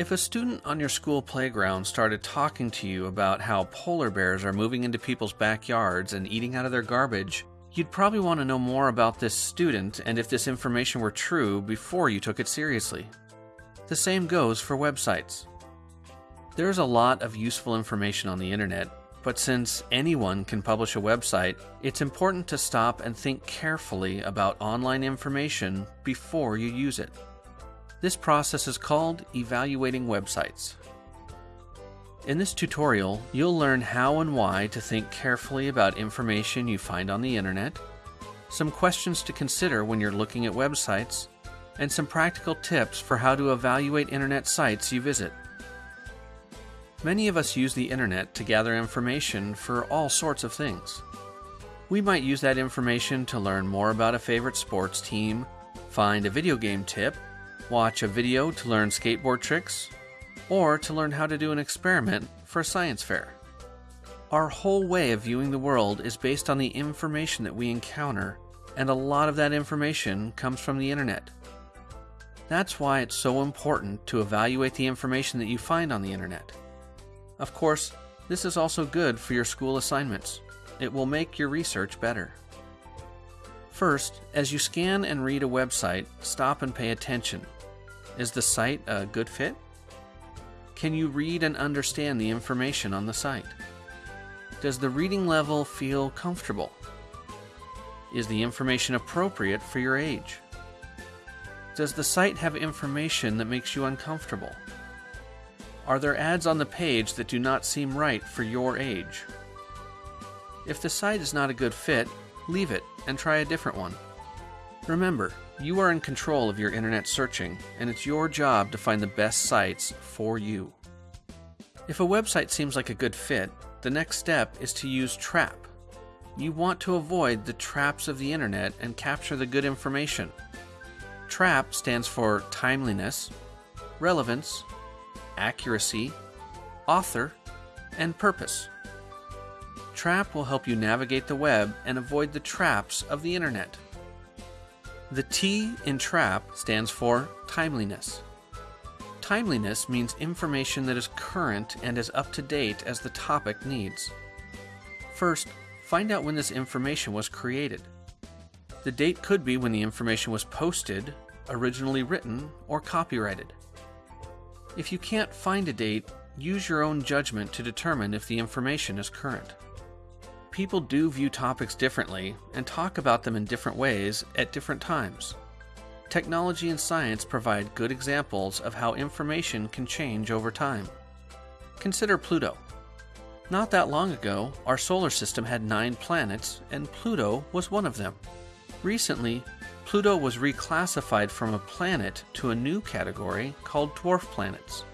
If a student on your school playground started talking to you about how polar bears are moving into people's backyards and eating out of their garbage, you'd probably want to know more about this student and if this information were true before you took it seriously. The same goes for websites. There's a lot of useful information on the internet, but since anyone can publish a website, it's important to stop and think carefully about online information before you use it. This process is called evaluating websites. In this tutorial, you'll learn how and why to think carefully about information you find on the internet, some questions to consider when you're looking at websites, and some practical tips for how to evaluate internet sites you visit. Many of us use the internet to gather information for all sorts of things. We might use that information to learn more about a favorite sports team, find a video game tip, watch a video to learn skateboard tricks, or to learn how to do an experiment for a science fair. Our whole way of viewing the world is based on the information that we encounter, and a lot of that information comes from the internet. That's why it's so important to evaluate the information that you find on the internet. Of course, this is also good for your school assignments. It will make your research better. First, as you scan and read a website, stop and pay attention is the site a good fit? Can you read and understand the information on the site? Does the reading level feel comfortable? Is the information appropriate for your age? Does the site have information that makes you uncomfortable? Are there ads on the page that do not seem right for your age? If the site is not a good fit, leave it and try a different one. Remember, you are in control of your internet searching, and it's your job to find the best sites for you. If a website seems like a good fit, the next step is to use Trap. You want to avoid the traps of the internet and capture the good information. TRAP stands for timeliness, relevance, accuracy, author, and purpose. TRAP will help you navigate the web and avoid the traps of the internet. The T in TRAP stands for timeliness. Timeliness means information that is current and as up to date as the topic needs. First, find out when this information was created. The date could be when the information was posted, originally written, or copyrighted. If you can't find a date, use your own judgment to determine if the information is current people do view topics differently and talk about them in different ways at different times. Technology and science provide good examples of how information can change over time. Consider Pluto. Not that long ago, our solar system had nine planets, and Pluto was one of them. Recently, Pluto was reclassified from a planet to a new category called dwarf planets.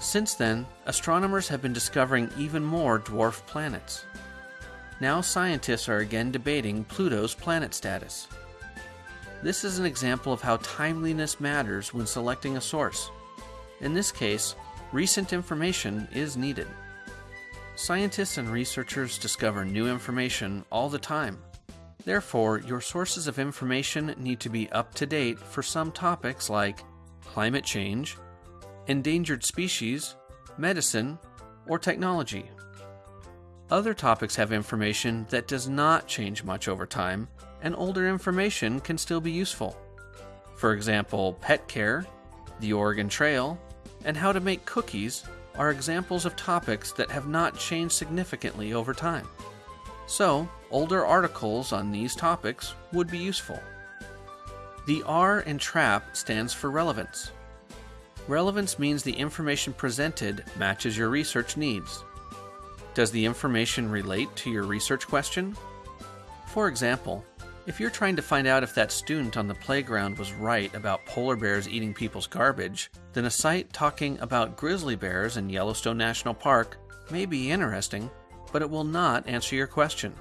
Since then, astronomers have been discovering even more dwarf planets. Now scientists are again debating Pluto's planet status. This is an example of how timeliness matters when selecting a source. In this case, recent information is needed. Scientists and researchers discover new information all the time. Therefore, your sources of information need to be up to date for some topics like climate change, endangered species, medicine, or technology. Other topics have information that does not change much over time, and older information can still be useful. For example, pet care, the Oregon Trail, and how to make cookies are examples of topics that have not changed significantly over time. So, older articles on these topics would be useful. The R in TRAP stands for relevance. Relevance means the information presented matches your research needs. Does the information relate to your research question? For example, if you're trying to find out if that student on the playground was right about polar bears eating people's garbage, then a site talking about grizzly bears in Yellowstone National Park may be interesting, but it will not answer your question.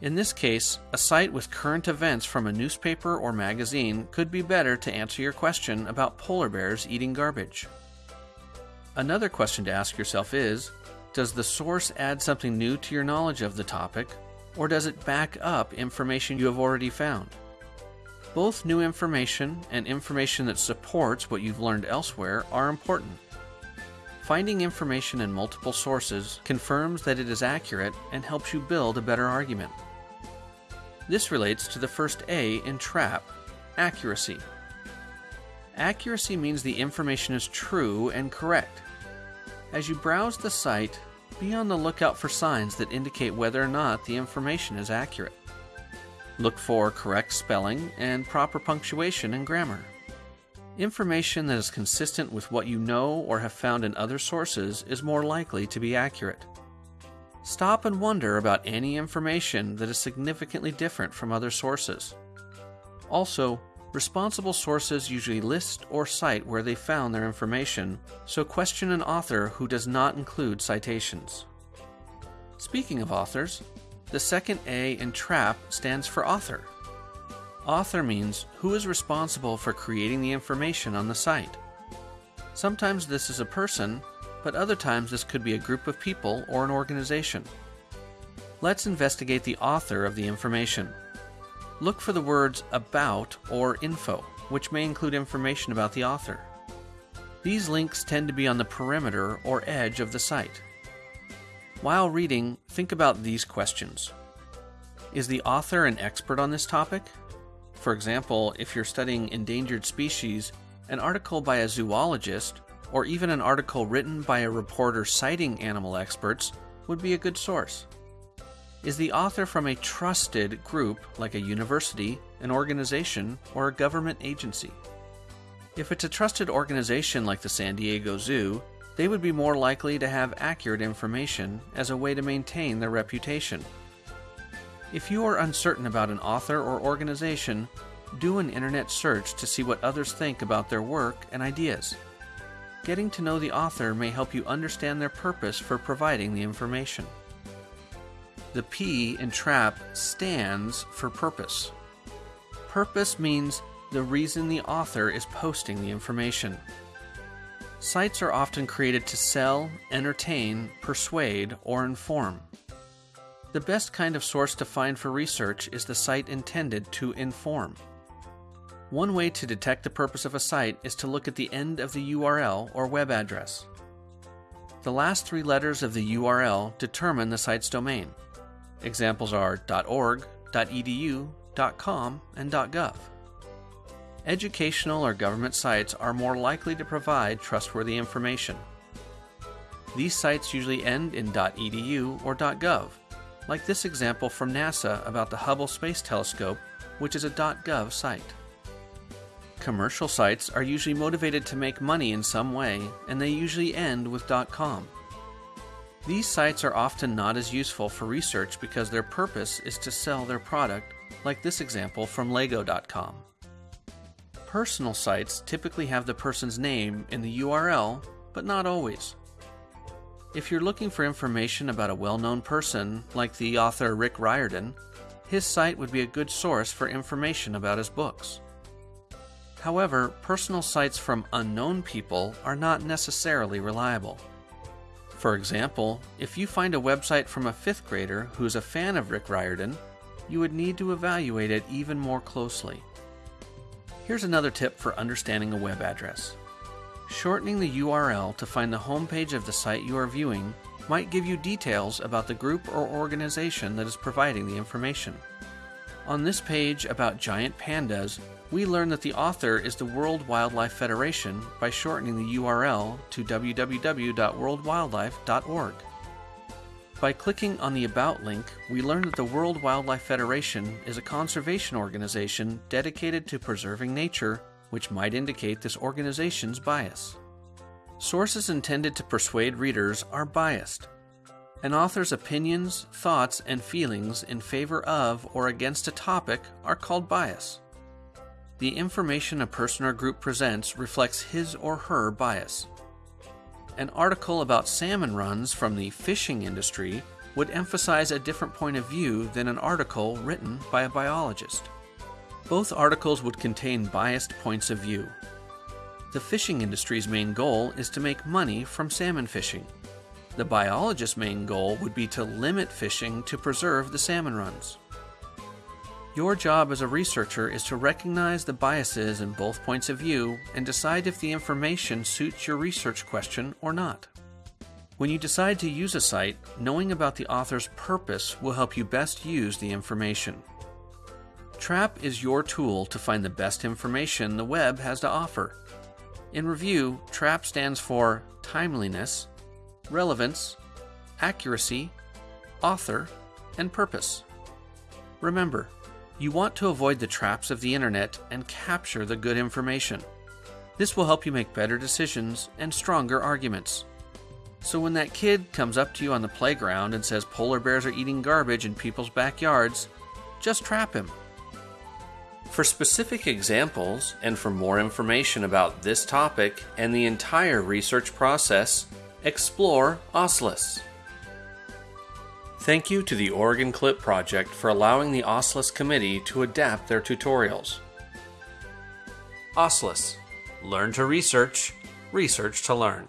In this case, a site with current events from a newspaper or magazine could be better to answer your question about polar bears eating garbage. Another question to ask yourself is does the source add something new to your knowledge of the topic, or does it back up information you have already found? Both new information and information that supports what you've learned elsewhere are important. Finding information in multiple sources confirms that it is accurate and helps you build a better argument. This relates to the first A in TRAP accuracy. Accuracy means the information is true and correct. As you browse the site, be on the lookout for signs that indicate whether or not the information is accurate. Look for correct spelling and proper punctuation and grammar. Information that is consistent with what you know or have found in other sources is more likely to be accurate. Stop and wonder about any information that is significantly different from other sources. Also, responsible sources usually list or cite where they found their information, so question an author who does not include citations. Speaking of authors, the second A in TRAP stands for author. Author means who is responsible for creating the information on the site. Sometimes this is a person, but other times this could be a group of people or an organization. Let's investigate the author of the information. Look for the words about or info, which may include information about the author. These links tend to be on the perimeter or edge of the site. While reading, think about these questions. Is the author an expert on this topic? For example, if you're studying endangered species, an article by a zoologist, or even an article written by a reporter citing animal experts, would be a good source. Is the author from a trusted group like a university, an organization, or a government agency? If it's a trusted organization like the San Diego Zoo, they would be more likely to have accurate information as a way to maintain their reputation. If you are uncertain about an author or organization, do an internet search to see what others think about their work and ideas. Getting to know the author may help you understand their purpose for providing the information. The P in TRAP stands for purpose. Purpose means the reason the author is posting the information. Sites are often created to sell, entertain, persuade, or inform. The best kind of source to find for research is the site intended to inform. One way to detect the purpose of a site is to look at the end of the URL or web address. The last three letters of the URL determine the site's domain. Examples are .org, .edu, .com, and .gov. Educational or government sites are more likely to provide trustworthy information. These sites usually end in .edu or .gov, like this example from NASA about the Hubble Space Telescope, which is a .gov site. Commercial sites are usually motivated to make money in some way, and they usually end with .com. These sites are often not as useful for research because their purpose is to sell their product, like this example from Lego.com. Personal sites typically have the person's name in the URL, but not always. If you're looking for information about a well known person, like the author Rick Riordan, his site would be a good source for information about his books. However, personal sites from unknown people are not necessarily reliable. For example, if you find a website from a fifth grader who's a fan of Rick Riordan, you would need to evaluate it even more closely. Here's another tip for understanding a web address. Shortening the URL to find the homepage of the site you are viewing might give you details about the group or organization that is providing the information. On this page about giant pandas, we learn that the author is the World Wildlife Federation by shortening the URL to www.worldwildlife.org. By clicking on the About link, we learn that the World Wildlife Federation is a conservation organization dedicated to preserving nature, which might indicate this organization's bias. Sources intended to persuade readers are biased. An author's opinions, thoughts, and feelings in favor of or against a topic are called bias. The information a person or group presents reflects his or her bias an article about salmon runs from the fishing industry would emphasize a different point of view than an article written by a biologist. Both articles would contain biased points of view. The fishing industry's main goal is to make money from salmon fishing. The biologist's main goal would be to limit fishing to preserve the salmon runs. Your job as a researcher is to recognize the biases in both points of view and decide if the information suits your research question or not. When you decide to use a site, knowing about the author's purpose will help you best use the information. TRAP is your tool to find the best information the web has to offer. In review, TRAP stands for timeliness, relevance, accuracy, author, and purpose. Remember, you want to avoid the traps of the internet and capture the good information. This will help you make better decisions and stronger arguments. So when that kid comes up to you on the playground and says polar bears are eating garbage in people's backyards, just trap him. For specific examples and for more information about this topic and the entire research process, explore OSLIS. Thank you to the Oregon Clip Project for allowing the OSLIS committee to adapt their tutorials. OSLIS Learn to research, research to learn.